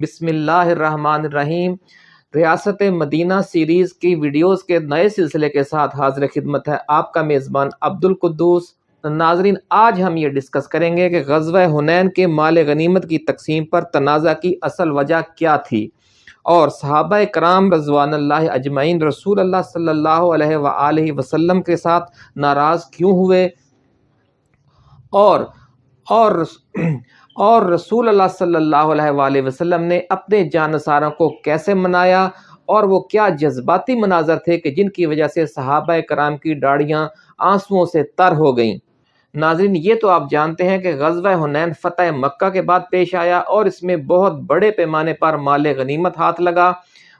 بسم اللہ الرحمن الرحیم۔ ریاست مدینہ سیریز کی ویڈیوز کے نئے سلسلے کے ساتھ حاضر خدمت ہے آپ کا میزبان عبد القدوس ناظرین، آج ہم یہ ڈسکس کریں گے کہ غزوہ حنین کے مال غنیمت کی تقسیم پر تنازع کی اصل وجہ کیا تھی۔ اور صحابہ کرام رضوان اللہ اجمعین رسول اللہ صلی اللہ علیہ وآلہ وسلم کے ساتھ ناراض کیوں ہوئے؟ اور اور اور رسول اللہ صلی اللہ علیہ وآلہ وسلم نے اپنے جانساروں کو کیسے منایا اور وہ کیا جذباتی مناظر تھے کہ جن کی وجہ سے صحابہ کرام کی ڈاڑیاں آنسوؤں سے تر ہو گئیں۔ ناظرین، یہ تو آپ جانتے ہیں کہ غزوہ حنین فتح مکہ کے بعد پیش آیا اور اس میں بہت بڑے پیمانے پر مال غنیمت ہاتھ لگا۔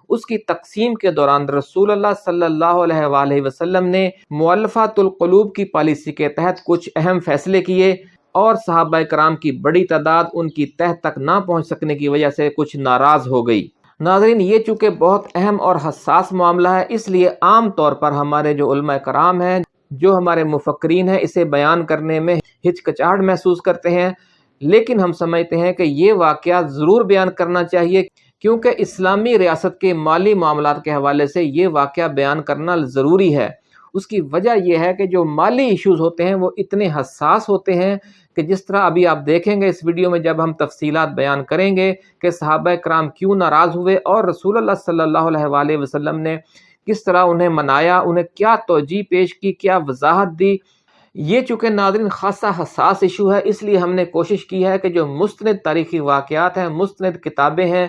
اس کی تقسیم کے دوران رسول اللہ صلی اللہ علیہ وآلہ وسلم نے مولفات القلوب کی پالیسی کے تحت کچھ اہم فیصلے کیے۔ اور صحابہ کرام کی بڑی تعداد ان کی تہ تک نہ پہنچ سکنے کی وجہ سے کچھ ناراض ہو گئی۔ ناظرین، یہ چونکہ بہت اہم اور حساس معاملہ ہے، اس لیے عام طور پر ہمارے جو علماء کرام ہیں، جو ہمارے مفکرین ہیں، اسے بیان کرنے میں ہچکچاہٹ محسوس کرتے ہیں۔ لیکن ہم سمجھتے ہیں کہ یہ واقعہ ضرور بیان کرنا چاہیے، کیونکہ اسلامی ریاست کے مالی معاملات کے حوالے سے یہ واقعہ بیان کرنا ضروری ہے۔ اس کی وجہ یہ ہے کہ جو مالی ایشوز ہوتے ہیں وہ اتنے حساس ہوتے ہیں کہ جس طرح ابھی آپ دیکھیں گے اس ویڈیو میں جب ہم تفصیلات بیان کریں گے کہ صحابہ کرام کیوں ناراض ہوئے اور رسول اللہ صلی اللہ علیہ وآلہ وسلم نے کس طرح انہیں منایا، انہیں کیا توجہ پیش کی، کیا وضاحت دی۔ یہ چونکہ ناظرین خاصا حساس ایشو ہے، اس لیے ہم نے کوشش کی ہے کہ جو مستند تاریخی واقعات ہیں، مستند کتابیں ہیں،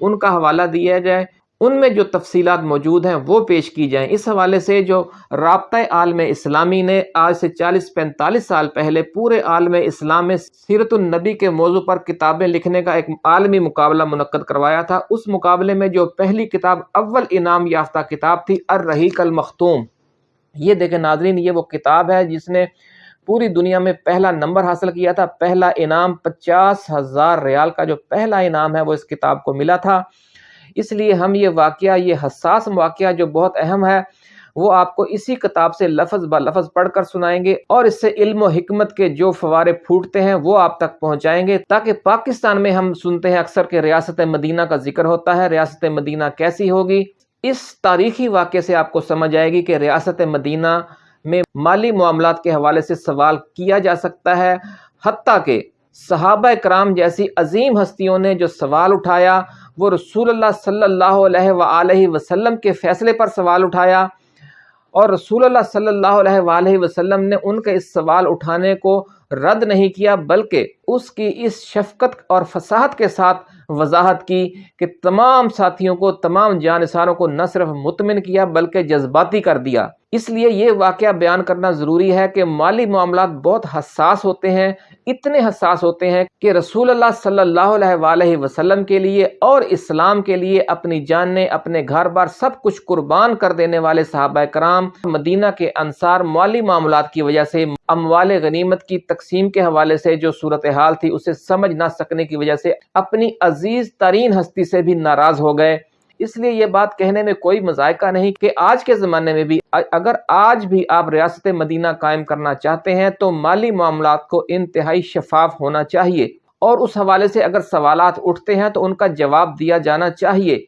ان کا حوالہ دیا جائے۔ ان میں جو تفصیلات موجود ہیں وہ پیش کی جائیں۔ اس حوالے سے جو رابطہ عالم اسلامی نے آج سے چالیس پینتالیس سال پہلے پورے عالم اسلام میں سیرت النبی کے موضوع پر کتابیں لکھنے کا ایک عالمی مقابلہ منعقد کروایا تھا۔ اس مقابلے میں جو پہلی کتاب اول انعام یافتہ کتاب تھی، الرحیق المختوم۔ یہ دیکھیں ناظرین، یہ وہ کتاب ہے جس نے پوری دنیا میں پہلا نمبر حاصل کیا تھا۔ پہلا انعام پچاس ہزار ریال کا جو پہلا انعام ہے وہ اس کتاب کو ملا تھا۔ اس لیے ہم یہ واقعہ، یہ حساس واقعہ جو بہت اہم ہے، وہ آپ کو اسی کتاب سے لفظ با لفظ پڑھ کر سنائیں گے اور اس سے علم و حکمت کے جو فوارے پھوٹتے ہیں، وہ آپ تک پہنچائیں گے تاکہ پاکستان میں ہم سنتے ہیں اکثر کہ ریاست مدینہ کا ذکر ہوتا ہے، ریاست مدینہ کیسی ہوگی؟ اس تاریخی واقعے سے آپ کو سمجھ آئے گی کہ ریاست مدینہ میں مالی معاملات کے حوالے سے سوال کیا جا سکتا ہے، حتیٰ کہ صحابہ کرام جیسی عظیم ہستیوں نے جو سوال اٹھایا وہ رسول اللہ صلی اللہ علیہ وآلہ وسلم کے فیصلے پر سوال اٹھایا اور رسول اللہ صلی اللہ علیہ وآلہ وسلم نے ان کے اس سوال اٹھانے کو رد نہیں کیا بلکہ اس کی اس شفقت اور فصاحت کے ساتھ وضاحت کی کہ تمام ساتھیوں کو، تمام جانساروں کو نہ صرف مطمئن کیا بلکہ جذباتی کر دیا۔ اس لیے یہ واقعہ بیان کرنا ضروری ہے کہ مالی معاملات بہت حساس ہوتے ہیں، اتنے حساس ہوتے ہیں کہ رسول اللہ صلی اللہ علیہ وآلہ وسلم کے لیے اور اسلام کے لیے اپنی جاننے اپنے گھر بار سب کچھ قربان کر دینے والے صحابہ کرام، مدینہ کے انصار مالی معاملات کی وجہ سے اموال غنیمت کی تقسیم کے حوالے سے جو صورتحال تھی، اسے سمجھ نہ سکنے کی وجہ سے اپنی عزیز ترین ہستی سے بھی ناراض ہو گئے۔ اس لیے یہ بات کہنے میں کوئی مذائقہ نہیں کہ آج کے زمانے میں بھی اگر آج بھی آپ ریاست مدینہ قائم کرنا چاہتے ہیں تو مالی معاملات کو انتہائی شفاف ہونا چاہیے اور اس حوالے سے اگر سوالات اٹھتے ہیں تو ان کا جواب دیا جانا چاہیے۔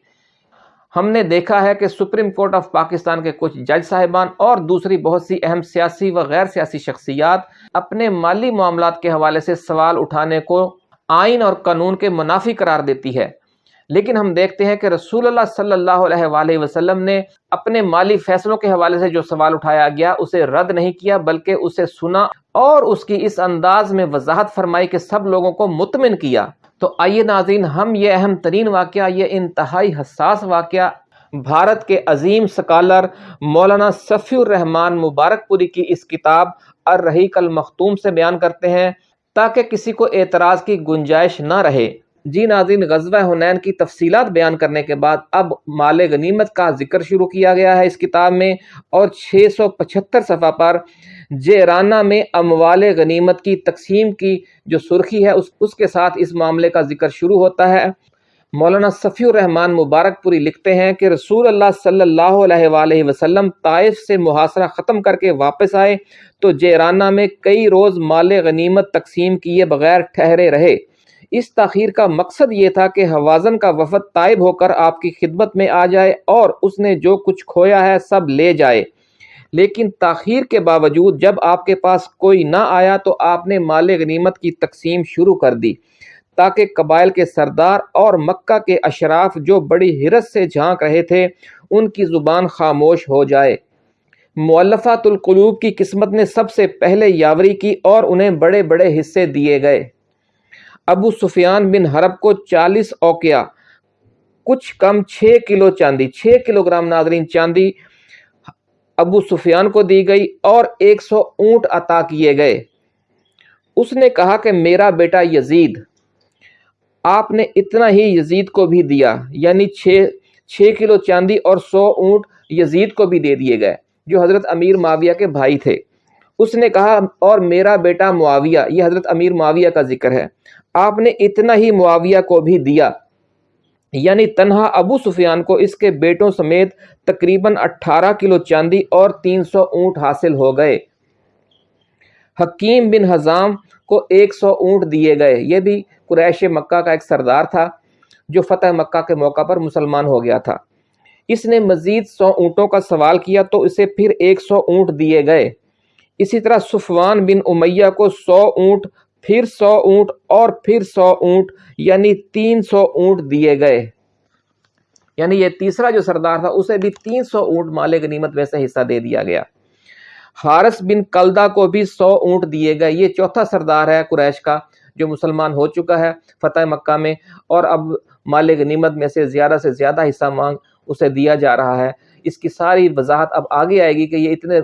ہم نے دیکھا ہے کہ سپریم کورٹ آف پاکستان کے کچھ جج صاحبان اور دوسری بہت سی اہم سیاسی و غیر سیاسی شخصیات اپنے مالی معاملات کے حوالے سے سوال اٹھانے کو آئین اور قانون کے منافی قرار دیتی ہے۔ لیکن ہم دیکھتے ہیں کہ رسول اللہ صلی اللہ علیہ وآلہ وسلم نے اپنے مالی فیصلوں کے حوالے سے جو سوال اٹھایا گیا، اسے رد نہیں کیا، بلکہ اسے سنا اور اس کی اس انداز میں وضاحت فرمائی کہ سب لوگوں کو مطمئن کیا۔ تو آئیے ناظرین، ہم یہ اہم ترین واقعہ، یہ انتہائی حساس واقعہ بھارت کے عظیم سکالر مولانا صفی الرحمان مبارک پوری کی اس کتاب الرحیق المختوم سے بیان کرتے ہیں تاکہ کسی کو اعتراض کی گنجائش نہ رہے۔ جی ناظرین، غزوہ حنین کی تفصیلات بیان کرنے کے بعد اب مال غنیمت کا ذکر شروع کیا گیا ہے اس کتاب میں اور چھ سو پچھتر صفحہ پر جیرانہ میں اموال غنیمت کی تقسیم کی جو سرخی ہے، اس اس کے ساتھ اس معاملے کا ذکر شروع ہوتا ہے۔ مولانا صفی الرحمان مبارک پوری لکھتے ہیں کہ رسول اللہ صلی اللہ علیہ وآلہ وسلم طائف سے محاصرہ ختم کر کے واپس آئے تو جیرانہ میں کئی روز مال غنیمت تقسیم کیے بغیر ٹھہرے رہے۔ اس تاخیر کا مقصد یہ تھا کہ حوازن کا وفد طائب ہو کر آپ کی خدمت میں آ جائے اور اس نے جو کچھ کھویا ہے سب لے جائے۔ لیکن تاخیر کے باوجود جب آپ کے پاس کوئی نہ آیا تو آپ نے مال غنیمت کی تقسیم شروع کر دی، تاکہ قبائل کے سردار اور مکہ کے اشراف جو بڑی حرس سے جھانک رہے تھے، ان کی زبان خاموش ہو جائے۔ مولفات القلوب کی قسمت نے سب سے پہلے یاوری کی اور انہیں بڑے بڑے حصے دیے گئے۔ ابو سفیان بن حرب کو چالیس اوکیا کچھ کم چھ کلو چاندی، چھ کلو گرام ناظرین چاندی ابو سفیان کو دی گئی اور ایک سو اونٹ عطا کیے گئے۔ اس نے کہا کہ میرا بیٹا یزید، آپ نے اتنا ہی یزید کو بھی دیا یعنی چھ چھ کلو چاندی اور سو اونٹ یزید کو بھی دے دیے گئے، جو حضرت امیر معاویہ کے بھائی تھے۔ اس نے کہا اور میرا بیٹا معاویہ، یہ حضرت امیر معاویہ کا ذکر ہے۔ آپ نے اتنا ہی معاویہ کو بھی دیا۔ یعنی تنہا ابو سفیان کو اس کے بیٹوں سمیت تقریباً اٹھارہ کلو چاندی اور تین سو اونٹ حاصل ہو گئے۔ حکیم بن حضام کو ایک سو اونٹ دیے گئے۔ یہ بھی قریش مکہ کا ایک سردار تھا جو فتح مکہ کے موقع پر مسلمان ہو گیا تھا۔ اس نے مزید سو اونٹوں کا سوال کیا تو اسے پھر ایک سو اونٹ دیے گئے۔ اسی طرح صفوان بن امیہ کو سو اونٹ پھر سو اونٹ اور پھر سو اونٹ یعنی تین سو اونٹ دیے گئے۔ یعنی یہ تیسرا جو سردار تھا، اسے بھی تین سو اونٹ مال غنیمت میں سے حصہ دے دیا گیا۔ حارث بن کلدہ کو بھی سو اونٹ دیے گئے۔ یہ چوتھا سردار ہے قریش کا، جو مسلمان ہو چکا ہے فتح مکہ میں، اور اب مال غنیمت میں سے زیادہ سے زیادہ حصہ مانگ اسے دیا جا رہا ہے۔ اس کی ساری وضاحت اب آگے آئے گی کہ یہ اتنے،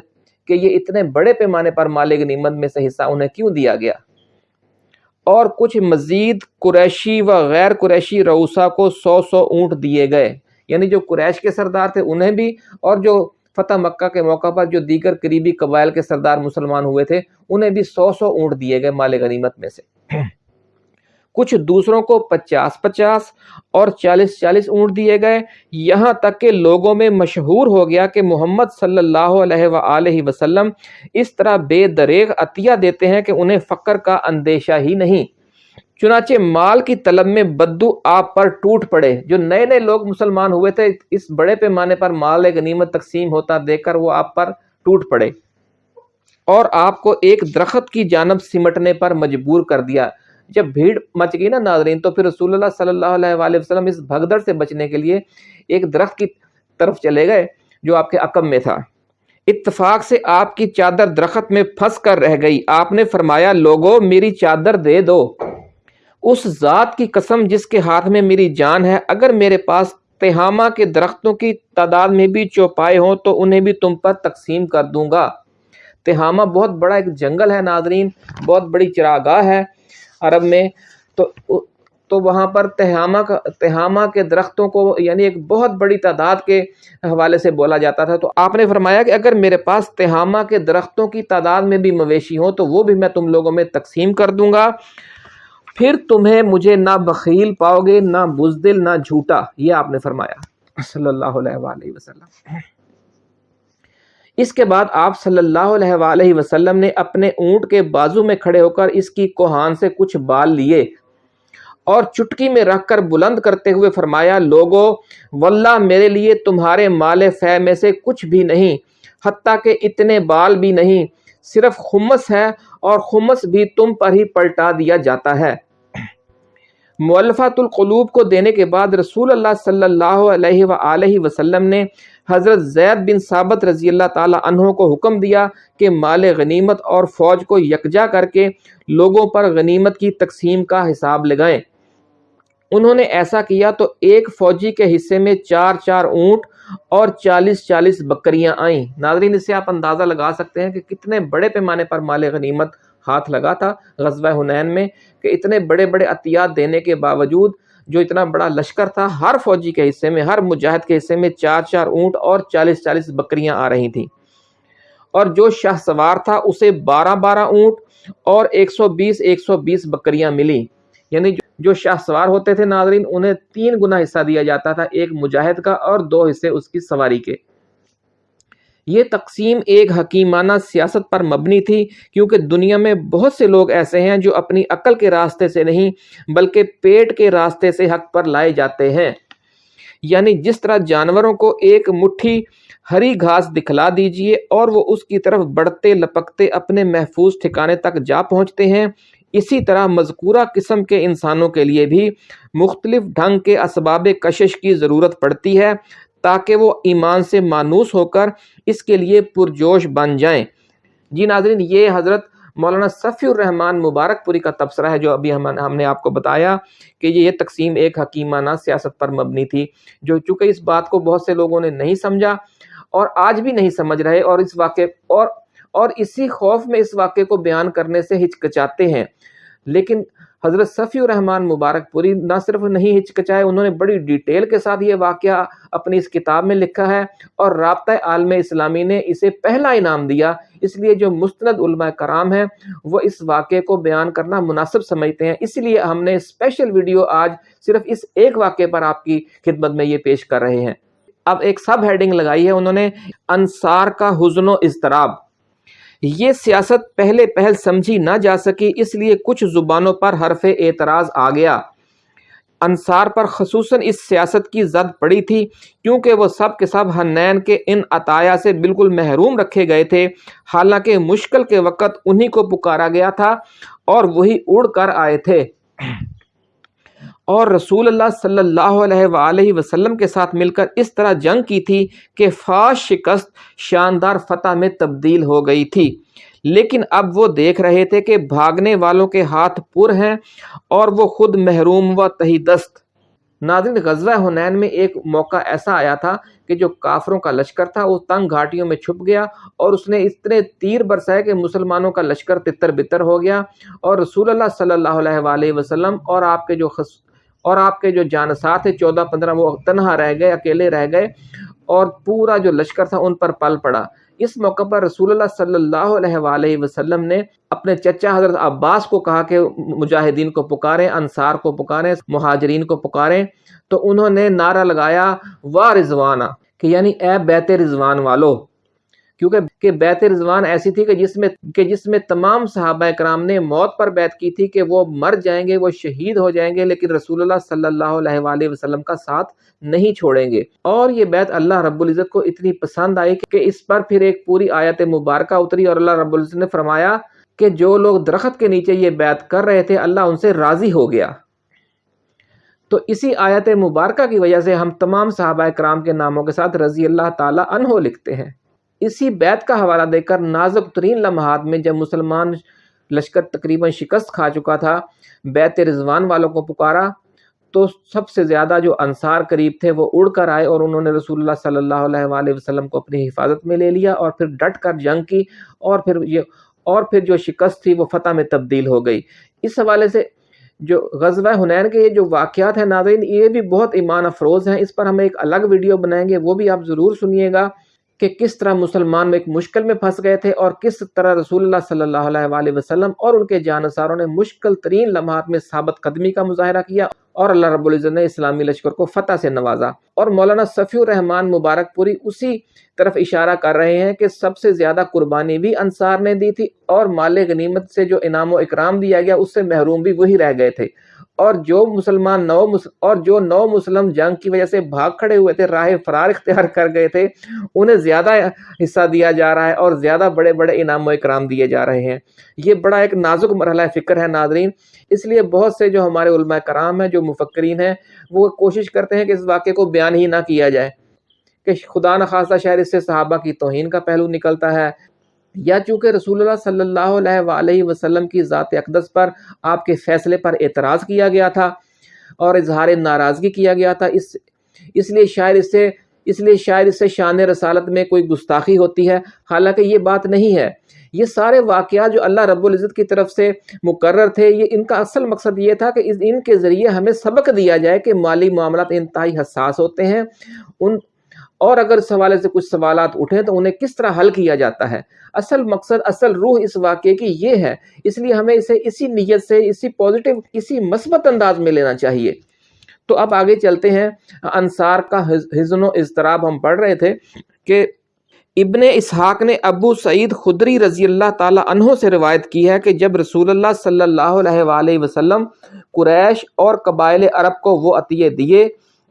کہ یہ اتنے بڑے پیمانے پر مال غنیمت میں سے حصہ انہیں کیوں دیا گیا؟ اور کچھ مزید قریشی و غیر قریشی روسا کو سو سو اونٹ دیے گئے۔ یعنی جو قریش کے سردار تھے، انہیں بھی اور جو فتح مکہ کے موقع پر جو دیگر قریبی قبائل کے سردار مسلمان ہوئے تھے، انہیں بھی سو سو اونٹ دیے گئے مال غنیمت میں سے۔ کچھ دوسروں کو پچاس پچاس اور چالیس چالیس اونٹ دیے گئے۔ یہاں تک کہ لوگوں میں مشہور ہو گیا کہ محمد صلی اللہ علیہ وآلہ وسلم اس طرح بے دریغ عطیہ دیتے ہیں کہ انہیں فقر کا اندیشہ ہی نہیں۔ چنانچہ مال کی طلب میں بدو آپ پر ٹوٹ پڑے۔ جو نئے نئے لوگ مسلمان ہوئے تھے، اس بڑے پیمانے پر مال غنیمت تقسیم ہوتا دیکھ کر وہ آپ پر ٹوٹ پڑے۔ اور آپ کو ایک درخت کی جانب سمٹنے پر مجبور کر دیا۔ جب بھیڑ مچ گئی نا ناظرین، تو پھر رسول اللہ صلی اللہ علیہ وآلہ وسلم اس بھگدڑ سے بچنے کے لیے ایک درخت کی طرف چلے گئے جو آپ کے عقب میں تھا۔ اتفاق سے آپ کی چادر درخت میں پھنس کر رہ گئی۔ آپ نے فرمایا، لوگو، میری چادر دے دو۔ اس ذات کی قسم جس کے ہاتھ میں میری جان ہے، اگر میرے پاس تہامہ کے درختوں کی تعداد میں بھی چوپائے ہوں، تو انہیں بھی تم پر تقسیم کر دوں گا۔ تہامہ بہت بڑا ایک جنگل ہے ناظرین، بہت بڑی چراگاہ ہے۔ عرب میں، تو تو وہاں پر تہامہ کا، تہامہ کے درختوں کو یعنی ایک بہت بڑی تعداد کے حوالے سے بولا جاتا تھا۔ تو آپ نے فرمایا کہ اگر میرے پاس تہامہ کے درختوں کی تعداد میں بھی مویشی ہوں تو وہ بھی میں تم لوگوں میں تقسیم کر دوں گا۔ پھر تمہیں مجھے نہ بخیل پاؤ گے، نہ بزدل، نہ جھوٹا، یہ آپ نے فرمایا۔ صلی اللہ علیہ وآلہ وسلم۔ اس کے بعد آپ صلی اللہ علیہ وآلہ وسلم نے اپنے اونٹ کے بازو میں کھڑے ہو کر اس کی کوہان سے کچھ بال لیے اور چٹکی میں رکھ کر بلند کرتے ہوئے فرمایا، لوگو، واللہ میرے لیے تمہارے مال فہ میں سے کچھ بھی نہیں، حتیٰ کہ اتنے بال بھی نہیں، صرف خمس ہے اور خمس بھی تم پر ہی پلٹا دیا جاتا ہے۔ مولفات القلوب کو دینے کے بعد رسول اللہ صلی اللہ علیہ وآلہ وسلم نے حضرت زید بن ثابت رضی اللہ تعالی عنہ کو حکم دیا کہ مال غنیمت اور فوج کو یکجا کر کے لوگوں پر غنیمت کی تقسیم کا حساب لگائیں۔ انہوں نے ایسا کیا تو ایک فوجی کے حصے میں چار چار اونٹ اور چالیس چالیس بکریاں آئیں۔ ناظرین اس سے آپ اندازہ لگا سکتے ہیں کہ کتنے بڑے پیمانے پر مال غنیمت ہاتھ لگا تھا غزوہ حنین میں کہ اتنے بڑے بڑے عطیات دینے کے باوجود جو اتنا بڑا لشکر تھا، ہر فوجی کے حصے میں، ہر مجاہد کے حصے میں چار چار اونٹ اور چالیس چالیس بکریاں آ رہی تھیں۔ اور جو شاہ سوار تھا، اسے بارہ بارہ اونٹ اور ایک سو بیس، ایک سو بیس بکریاں ملی۔ یعنی جو شاہ سوار ہوتے تھے ناظرین، انہیں تین گنا حصہ دیا جاتا تھا، ایک مجاہد کا اور دو حصے اس کی سواری کے۔ یہ تقسیم ایک حکیمانہ سیاست پر مبنی تھی، کیونکہ دنیا میں بہت سے لوگ ایسے ہیں جو اپنی عقل کے راستے سے نہیں، بلکہ پیٹ کے راستے سے حق پر لائے جاتے ہیں۔ یعنی جس طرح جانوروں کو ایک مٹھی ہری گھاس دکھلا دیجیے اور وہ اس کی طرف بڑھتے لپکتے اپنے محفوظ ٹھکانے تک جا پہنچتے ہیں، اسی طرح مذکورہ قسم کے انسانوں کے لیے بھی مختلف ڈھنگ کے اسباب کشش کی ضرورت پڑتی ہے۔ تاکہ وہ ایمان سے مانوس ہو کر اس کے لیے پرجوش بن جائیں۔ جی ناظرین، یہ حضرت مولانا صفی الرحمن مبارک پوری کا تبصرہ ہے جو ابھی ہم نے آپ کو بتایا کہ یہ تقسیم ایک حکیمانہ سیاست پر مبنی تھی، جو چونکہ اس بات کو بہت سے لوگوں نے نہیں سمجھا اور آج بھی نہیں سمجھ رہے اور اس واقعے اور اور اسی خوف میں اس واقعے کو بیان کرنے سے ہچکچاتے ہیں۔ لیکن حضرت صفی الرحمن مبارک پوری نہ صرف نہیں ہچکچائے، انہوں نے بڑی ڈیٹیل کے ساتھ یہ واقعہ اپنی اس کتاب میں لکھا ہے اور رابطہ عالم اسلامی نے اسے پہلا انعام دیا۔ اس لیے جو مستند علماء کرام ہیں، وہ اس واقعے کو بیان کرنا مناسب سمجھتے ہیں۔ اس لیے ہم نے اسپیشل ویڈیو آج صرف اس ایک واقعے پر آپ کی خدمت میں یہ پیش کر رہے ہیں۔ اب ایک سب ہیڈنگ لگائی ہے، انہوں نے انصار کا حزن و اضطراب۔ یہ سیاست پہلے پہل سمجھی نہ جا سکی، اس لیے کچھ زبانوں پر حرف اعتراض آ گیا۔ انصار پر خصوصاً اس سیاست کی زد پڑی تھی، کیونکہ وہ سب کے سب ہنین کے ان عطایا سے بالکل محروم رکھے گئے تھے۔ حالانکہ مشکل کے وقت انہی کو پکارا گیا تھا اور وہی اڑ کر آئے تھے۔ اور رسول اللہ صلی اللہ علیہ وآلہ وسلم کے ساتھ مل کر اس طرح جنگ کی تھی کہ فاش شکست شاندار فتح میں تبدیل ہو گئی تھی۔ لیکن اب وہ دیکھ رہے تھے کہ بھاگنے والوں کے ہاتھ پر ہیں اور وہ خود محروم و تہی دست ناظرین، غزوہ حنین میں ایک موقع ایسا آیا تھا کہ جو کافروں کا لشکر تھا، وہ تنگ گھاٹیوں میں چھپ گیا اور اس نے اتنے تیر برسائے کہ مسلمانوں کا لشکر تتر بتر ہو گیا۔ اور رسول اللہ صلی اللہ علیہ وآلہ وسلم اور آپ کے جو اور آپ کے جو جانسات تھے چودہ پندرہ وہ تنہا رہ گئے، اکیلے رہ گئے اور پورا جو لشکر تھا ان پر پل پڑا۔ اس موقع پر رسول اللہ صلی اللہ علیہ وآلہ وسلم نے اپنے چچا حضرت عباس کو کہا کہ مجاہدین کو پکاریں، انصار کو پکاریں، مہاجرین کو پکاریں۔ تو انہوں نے نعرہ لگایا، وا رضوانہ کہ یعنی اے بیت رضوان والو۔ کیونکہ کہ بیت رضوان ایسی تھی کہ جس میں کہ جس میں تمام صحابہ کرام نے موت پر بیت کی تھی کہ وہ مر جائیں گے، وہ شہید ہو جائیں گے، لیکن رسول اللہ صلی اللہ علیہ وآلہ وسلم کا ساتھ نہیں چھوڑیں گے۔ اور یہ بیت اللہ رب العزت کو اتنی پسند آئی کہ اس پر پھر ایک پوری آیت مبارکہ اتری اور اللہ رب العزت نے فرمایا کہ جو لوگ درخت کے نیچے یہ بیت کر رہے تھے، اللہ ان سے راضی ہو گیا۔ تو اسی آیت مبارکہ کی وجہ سے ہم تمام صحابہ کرام کے ناموں کے ساتھ رضی اللہ تعالیٰ عنہ لکھتے ہیں۔ اسی بیت کا حوالہ دے کر نازک ترین لمحات میں جب مسلمان لشکر تقریباً شکست کھا چکا تھا بیت رضوان والوں کو پکارا، تو سب سے زیادہ جو انصار قریب تھے وہ اڑ کر آئے اور انہوں نے رسول اللہ صلی اللہ علیہ وآلہ وسلم کو اپنی حفاظت میں لے لیا اور پھر ڈٹ کر جنگ کی اور پھر یہ اور پھر جو شکست تھی وہ فتح میں تبدیل ہو گئی۔ اس حوالے سے جو غزوہ حنین کے یہ جو واقعات ہیں ناظرین، یہ بھی بہت ایمان افروز ہیں۔ اس پر ہم ایک الگ ویڈیو بنائیں گے، وہ بھی آپ ضرور سنیے گا۔ کہ کس طرح مسلمان میں ایک مشکل میں پھنس گئے تھے اور کس طرح رسول اللہ صلی اللہ علیہ وآلہ وسلم اور ان کے جانساروں نے مشکل ترین لمحات میں ثابت قدمی کا مظاہرہ کیا اور اللہ رب العزت نے اسلامی لشکر کو فتح سے نوازا اور مولانا صفی الرحمان مبارک پوری اسی طرف اشارہ کر رہے ہیں کہ سب سے زیادہ قربانی بھی انصار نے دی تھی اور مال غنیمت سے جو انعام و اکرام دیا گیا، اس سے محروم بھی وہی رہ گئے تھے۔ اور جو مسلمان نو اور جو نو مسلم جنگ کی وجہ سے بھاگ کھڑے ہوئے تھے، راہ فرار اختیار کر گئے تھے، انہیں زیادہ حصہ دیا جا رہا ہے اور زیادہ بڑے بڑے انعام و اکرام دیے جا رہے ہیں۔ یہ بڑا ایک نازک مرحلہ فکر ہے ناظرین۔ اس لیے بہت سے جو ہمارے علماء کرام ہیں، جو مفکرین ہیں، وہ کوشش کرتے ہیں کہ اس واقعے کو بیان ہی نہ کیا جائے کہ خدا نخواستہ شاید اس سے صحابہ کی توہین کا پہلو نکلتا ہے۔ یا چونکہ رسول اللہ صلی اللہ علیہ وآلہ وسلم کی ذات اقدس پر آپ کے فیصلے پر اعتراض کیا گیا تھا اور اظہار ناراضگی کیا گیا تھا، اس اس لیے شاید اس سے اس لیے شاید اس سے شان رسالت میں کوئی گستاخی ہوتی ہے۔ حالانکہ یہ بات نہیں ہے۔ یہ سارے واقعات جو اللہ رب العزت کی طرف سے مقرر تھے، یہ ان کا اصل مقصد یہ تھا کہ ان کے ذریعے ہمیں سبق دیا جائے کہ مالی معاملات انتہائی حساس ہوتے ہیں۔ ان اور اگر اس حوالے سے کچھ سوالات اٹھیں تو انہیں کس طرح حل کیا جاتا ہے؟ اصل مقصد، اصل روح اس واقعے کی یہ ہے، اس لیے ہمیں اسے اسی نیت سے، اسی پازیٹیو اسی مثبت انداز میں لینا چاہیے۔ تو اب آگے چلتے ہیں۔ انصار کا حزن و اضطراب ہم پڑھ رہے تھے کہ ابن اسحاق نے ابو سعید خدری رضی اللہ تعالیٰ عنہ سے روایت کی ہے کہ جب رسول اللہ صلی اللہ علیہ وآلہ وسلم قریش اور قبائل عرب کو وہ عطیے دیے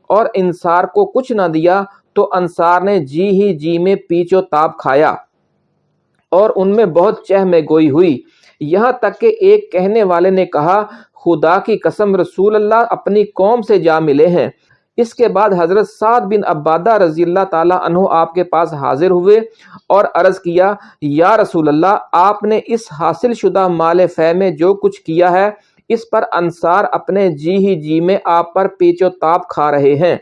اور انصار کو کچھ نہ دیا تو انصار نے جی ہی جی میں پیچ و تاب کھایا اور ان میں بہت چہ میں گوئی ہوئی۔ یہاں تک کہ ایک کہنے والے نے کہا، خدا کی قسم رسول اللہ اپنی قوم سے جا ملے ہیں۔ اس کے بعد حضرت سعد بن عبادہ رضی اللہ تعالیٰ عنہ آپ کے پاس حاضر ہوئے اور عرض کیا، یا رسول اللہ، آپ نے اس حاصل شدہ مال فہ میں جو کچھ کیا ہے، اس پر انصار اپنے جی ہی جی میں آپ پر پیچ و تاب کھا رہے ہیں۔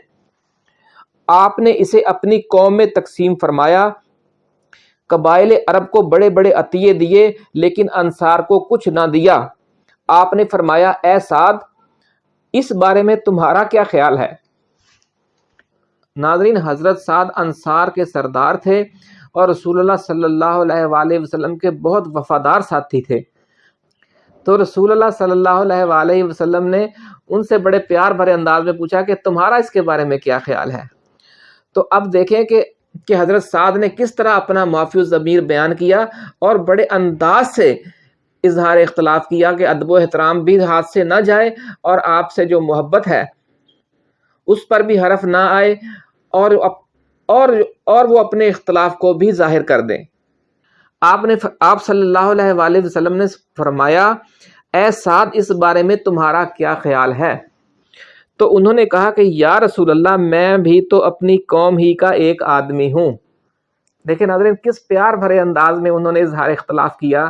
آپ نے اسے اپنی قوم میں تقسیم فرمایا۔ قبائل عرب کو بڑے بڑے عطیے دیے، لیکن انصار کو کچھ نہ دیا۔ آپ نے فرمایا، اے سعد، اس بارے میں تمہارا کیا خیال ہے؟ ناظرین، حضرت سعد انصار کے سردار تھے اور رسول اللہ صلی اللہ علیہ وآلہ وسلم کے بہت وفادار ساتھی تھے۔ تو رسول اللہ صلی اللہ علیہ وآلہ وسلم نے ان سے بڑے پیار بھرے انداز میں پوچھا کہ تمہارا اس کے بارے میں کیا خیال ہے؟ تو اب دیکھیں کہ کہ حضرت سعد نے کس طرح اپنا معافی ضمیر بیان کیا اور بڑے انداز سے اظہار اختلاف کیا کہ ادب و احترام بھی ہاتھ سے نہ جائے اور آپ سے جو محبت ہے اس پر بھی حرف نہ آئے اور اور اور وہ اپنے اختلاف کو بھی ظاہر کر دیں۔ آپ نے آپ صلی اللہ علیہ وآلہ وسلم نے فرمایا، اے سعد، اس بارے میں تمہارا کیا خیال ہے؟ تو انہوں نے کہا کہ یا رسول اللہ، میں بھی تو اپنی قوم ہی کا ایک آدمی ہوں۔ دیکھیں ناظرین، کس پیار بھرے انداز میں انہوں نے اظہار اختلاف کیا۔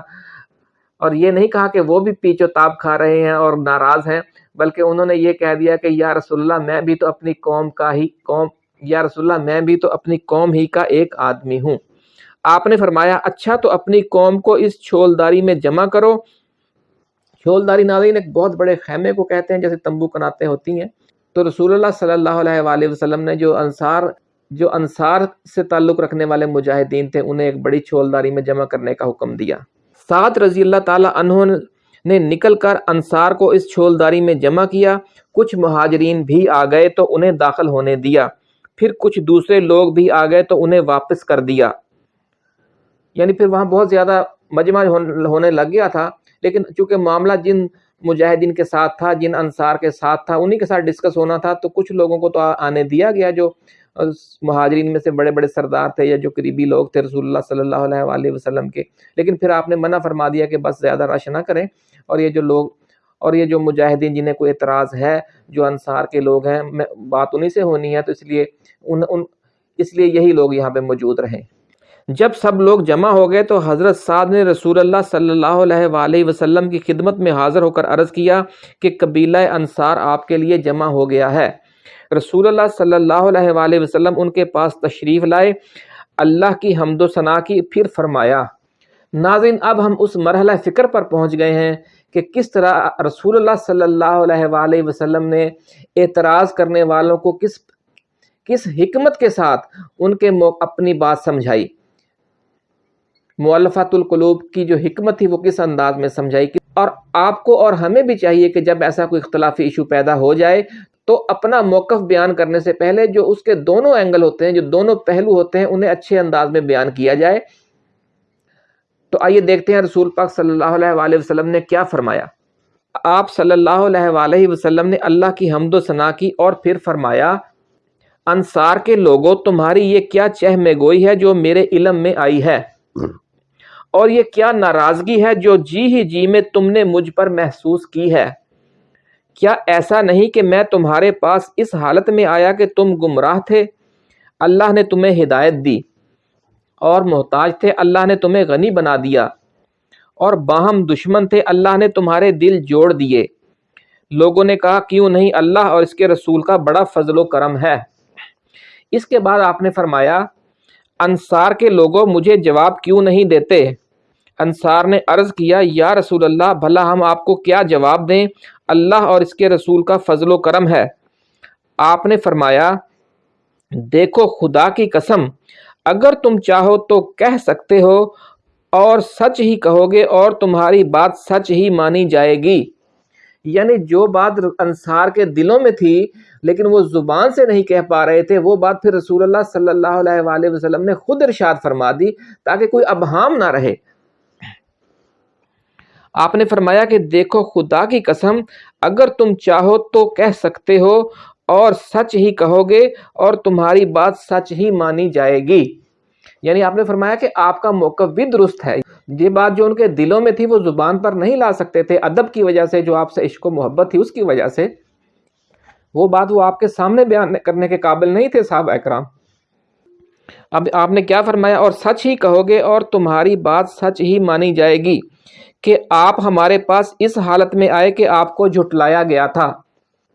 اور یہ نہیں کہا کہ وہ بھی پیچ و تاب کھا رہے ہیں اور ناراض ہیں، بلکہ انہوں نے یہ کہہ دیا کہ یا رسول اللہ، میں بھی تو اپنی قوم کا ہی قوم، یا رسول اللہ، میں بھی تو اپنی قوم ہی کا ایک آدمی ہوں۔ آپ نے فرمایا اچھا تو اپنی قوم کو اس چھولداری میں جمع کرو چھولداری ناظرین ایک بہت بڑے خیمے کو کہتے ہیں، جیسے تمبو کناتے ہوتی ہیں۔ تو رسول اللہ صلی اللہ علیہ وآلہ وسلم نے جو انصار جو انصار سے تعلق رکھنے والے مجاہدین تھے، انہیں ایک بڑی چھولداری میں جمع کرنے کا حکم دیا۔ سعد رضی اللہ تعالیٰ عنہ نے نکل کر انصار کو اس چھولداری میں جمع کیا۔ کچھ مہاجرین بھی آ گئے تو انہیں داخل ہونے دیا۔ پھر کچھ دوسرے لوگ بھی آ گئے تو انہیں واپس کر دیا۔ یعنی پھر وہاں بہت زیادہ مجمع ہونے لگ گیا تھا۔ لیکن چونکہ معاملہ جن مجاہدین کے ساتھ تھا، جن انصار کے ساتھ تھا، انہی کے ساتھ ڈسکس ہونا تھا، تو کچھ لوگوں کو تو آنے دیا گیا جو مہاجرین میں سے بڑے بڑے سردار تھے یا جو قریبی لوگ تھے رسول اللہ صلی اللہ علیہ وآلہ وسلم کے۔ لیکن پھر آپ نے منع فرما دیا کہ بس زیادہ رش نہ کریں۔ اور یہ جو لوگ، اور یہ جو مجاہدین جنہیں کوئی اعتراض ہے، جو انصار کے لوگ ہیں بات انہی سے ہونی ہے، تو اس لیے ان ان اس لیے یہی لوگ یہاں پہ موجود رہیں۔ جب سب لوگ جمع ہو گئے تو حضرت سعد نے رسول اللہ صلی اللہ علیہ وآلہ وسلم کی خدمت میں حاضر ہو کر عرض کیا کہ قبیلہ انصار آپ کے لیے جمع ہو گیا ہے۔ رسول اللہ صلی اللہ علیہ وآلہ وسلم ان کے پاس تشریف لائے، اللہ کی حمد و ثناء کی پھر فرمایا، ناظرین، اب ہم اس مرحلہ فکر پر پہنچ گئے ہیں کہ کس طرح رسول اللہ صلی اللہ علیہ وآلہ وسلم نے اعتراض کرنے والوں کو کس کس حکمت کے ساتھ ان کے اپنی بات سمجھائی۔ مولفات القلوب کی جو حکمت تھی وہ کس انداز میں سمجھائی کی؟ اور آپ کو اور ہمیں بھی چاہیے کہ جب ایسا کوئی اختلافی ایشو پیدا ہو جائے، تو اپنا موقف بیان کرنے سے پہلے جو اس کے دونوں اینگل ہوتے ہیں، جو دونوں پہلو ہوتے ہیں، انہیں اچھے انداز میں بیان کیا جائے۔ تو آئیے دیکھتے ہیں رسول پاک صلی اللہ علیہ وآلہ وسلم نے کیا فرمایا۔ آپ صلی اللہ علیہ وآلہ وسلم نے اللہ کی حمد و ثناء کی اور پھر فرمایا، انصار کے لوگوں، تمہاری یہ کیا چہ میں گوئی ہے جو میرے علم میں آئی ہے؟ اور یہ کیا ناراضگی ہے جو جی ہی جی میں تم نے مجھ پر محسوس کی ہے؟ کیا ایسا نہیں کہ میں تمہارے پاس اس حالت میں آیا کہ تم گمراہ تھے؟ اللہ نے تمہیں ہدایت دی۔ اور محتاج تھے، اللہ نے تمہیں غنی بنا دیا۔ اور باہم دشمن تھے، اللہ نے تمہارے دل جوڑ دیے۔ لوگوں نے کہا، کیوں نہیں اللہ اور اس کے رسول کا بڑا فضل و کرم ہے؟ اس کے بعد آپ نے فرمایا، انصار کے لوگوں مجھے جواب کیوں نہیں دیتے؟ انصار نے عرض کیا، یا رسول اللہ، بھلا ہم آپ کو کیا جواب دیں؟ اللہ اور اس کے رسول کا فضل و کرم ہے۔ آپ نے فرمایا، دیکھو خدا کی قسم، اگر تم چاہو تو کہہ سکتے ہو اور سچ ہی کہو گے اور تمہاری بات سچ ہی مانی جائے گی۔ یعنی جو بات انصار کے دلوں میں تھی، لیکن وہ زبان سے نہیں کہہ پا رہے تھے، وہ بات پھر رسول اللہ صلی اللہ علیہ وآلہ وسلم نے خود ارشاد فرما دی تاکہ کوئی ابہام نہ رہے۔ آپ نے فرمایا کہ دیکھو خدا کی قسم، اگر تم چاہو تو کہہ سکتے ہو اور سچ ہی کہو گے اور تمہاری بات سچ ہی مانی جائے گی۔ یعنی آپ نے فرمایا کہ آپ کا موقف بھی درست ہے۔ یہ بات جو ان کے دلوں میں تھی، وہ زبان پر نہیں لا سکتے تھے۔ ادب کی وجہ سے، جو آپ سے عشق و محبت تھی، اس کی وجہ سے۔ وہ بات وہ آپ کے سامنے بیان کرنے کے قابل نہیں تھے صاحب اکرام۔ اب آپ نے کیا فرمایا؟ اور سچ ہی کہو گے اور تمہاری بات سچ ہی مانی جائے گی۔ آپ ہمارے پاس اس حالت میں آئے کہ آپ کو جھٹلایا گیا تھا۔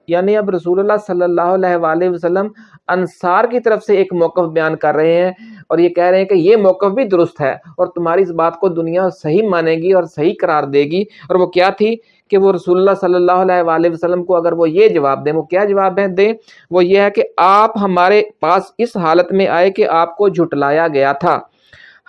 یعنی اب رسول اللہ صلی اللہ علیہ وآلہ وسلم انصار کی طرف سے ایک موقف بیان کر رہے ہیں اور یہ کہہ رہے ہیں کہ یہ موقف بھی درست ہے اور تمہاری اس بات کو دنیا صحیح مانے گی اور صحیح قرار دے گی۔ اور وہ کیا تھی کہ وہ رسول اللہ صلی اللہ علیہ وآلہ وسلم کو اگر وہ یہ جواب دیں، وہ کیا جواب ہے دیں؟ وہ یہ ہے کہ آپ ہمارے پاس اس حالت میں آئے کہ آپ کو جھٹلایا گیا تھا۔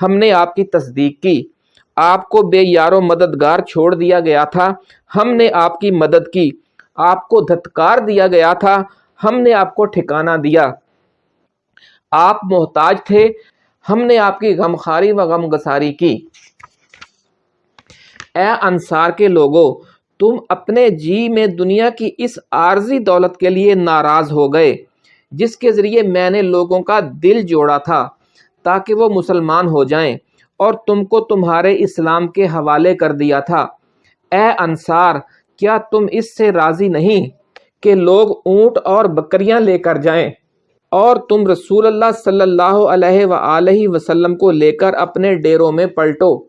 ہم نے آپ کی تصدیق کی۔ آپ کو بے یار و مددگار چھوڑ دیا گیا تھا۔ ہم نے آپ کی مدد کی۔ آپ کو دھتکار دیا گیا تھا۔ ہم نے آپ کو ٹھکانہ دیا۔ آپ محتاج تھے۔ ہم نے آپ کی غمخاری و غم گساری کی۔ اے انصار کے لوگوں تم اپنے جی میں دنیا کی اس عارضی دولت کے لیے ناراض ہو گئے، جس کے ذریعے میں نے لوگوں کا دل جوڑا تھا، تاکہ وہ مسلمان ہو جائیں۔ اور تم کو تمہارے اسلام کے حوالے کر دیا تھا۔ اے انصار، کیا تم اس سے راضی نہیں کہ لوگ اونٹ اور بکریاں لے کر جائیں اور تم رسول اللہ صلی اللہ علیہ وآلہ وسلم کو لے کر اپنے ڈیروں میں پلٹو؟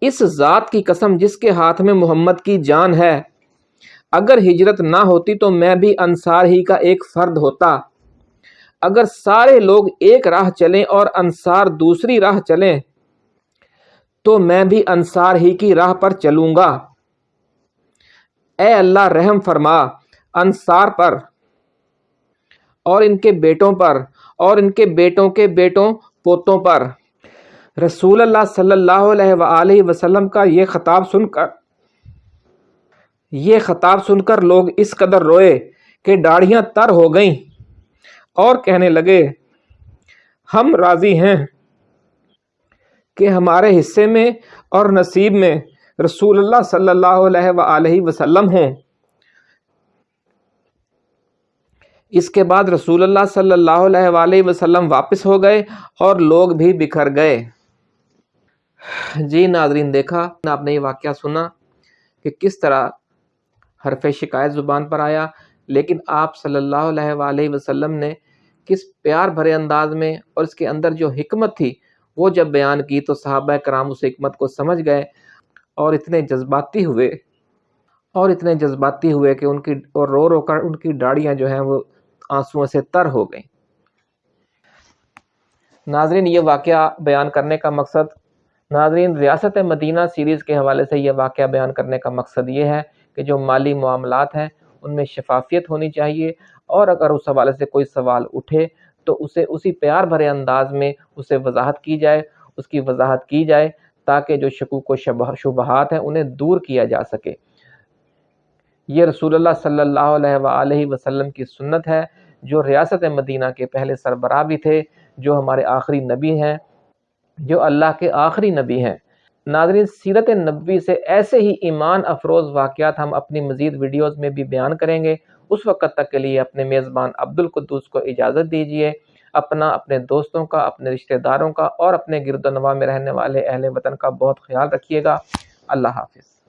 اس ذات کی قسم جس کے ہاتھ میں محمد کی جان ہے۔ اگر ہجرت نہ ہوتی تو میں بھی انصار ہی کا ایک فرد ہوتا۔ اگر سارے لوگ ایک راہ چلیں اور انصار دوسری راہ چلیں، تو میں بھی انصار ہی کی راہ پر چلوں گا۔ اے اللہ رحم فرما، انصار پر اور ان کے بیٹوں پر اور ان کے بیٹوں کے بیٹوں پوتوں پر۔ رسول اللہ صلی اللہ علیہ وآلہ وسلم کا یہ خطاب سن کر، یہ خطاب سن کر لوگ اس قدر روئے کہ داڑھیاں تر ہو گئیں۔ اور کہنے لگے، ہم راضی ہیں کہ ہمارے حصے میں اور نصیب میں رسول اللہ صلی اللہ علیہ وآلہ وسلم ہوں۔ اس کے بعد رسول اللہ صلی اللہ علیہ وآلہ وسلم واپس ہو گئے اور لوگ بھی بکھر گئے۔ جی ناظرین، دیکھا، آپ نے یہ واقعہ سنا کہ کس طرح حرف شکایت زبان پر آیا لیکن آپ صلی اللہ علیہ وآلہ وسلم نے کس پیار بھرے انداز میں اور اس کے اندر جو حکمت تھی، وہ جب بیان کی تو صحابہ کرام اس حکمت کو سمجھ گئے اور اتنے جذباتی ہوئے۔ اور اتنے جذباتی ہوئے کہ ان کی اور رو رو کر ان کی ڈاڑیاں جو ہیں وہ آنسوؤں سے تر ہو گئیں۔ ناظرین، یہ واقعہ بیان کرنے کا مقصد، ناظرین، ریاست مدینہ سیریز کے حوالے سے یہ واقعہ بیان کرنے کا مقصد یہ ہے کہ جو مالی معاملات ہیں ان میں شفافیت ہونی چاہیے اور اگر اس حوالے سے کوئی سوال اٹھے تو اسے اسی پیار بھرے انداز میں اسے وضاحت کی جائے، اس کی وضاحت کی جائے تاکہ جو شکوک و شبہات ہیں انہیں دور کیا جا سکے۔ یہ رسول اللہ صلی اللہ علیہ وآلہ وسلم کی سنت ہے، جو ریاست مدینہ کے پہلے سربراہ بھی تھے، جو ہمارے آخری نبی ہیں، جو اللہ کے آخری نبی ہیں۔ ناظرین، سیرت نبوی سے ایسے ہی ایمان افروز واقعات ہم اپنی مزید ویڈیوز میں بھی بیان کریں گے۔ اس وقت تک کے لیے اپنے میزبان عبد القدوس کو اجازت دیجیے اپنا، اپنے دوستوں کا، اپنے رشتہ داروں کا اور اپنے گرد و نواح میں رہنے والے اہل وطن کا بہت خیال رکھیے گا۔ اللہ حافظ۔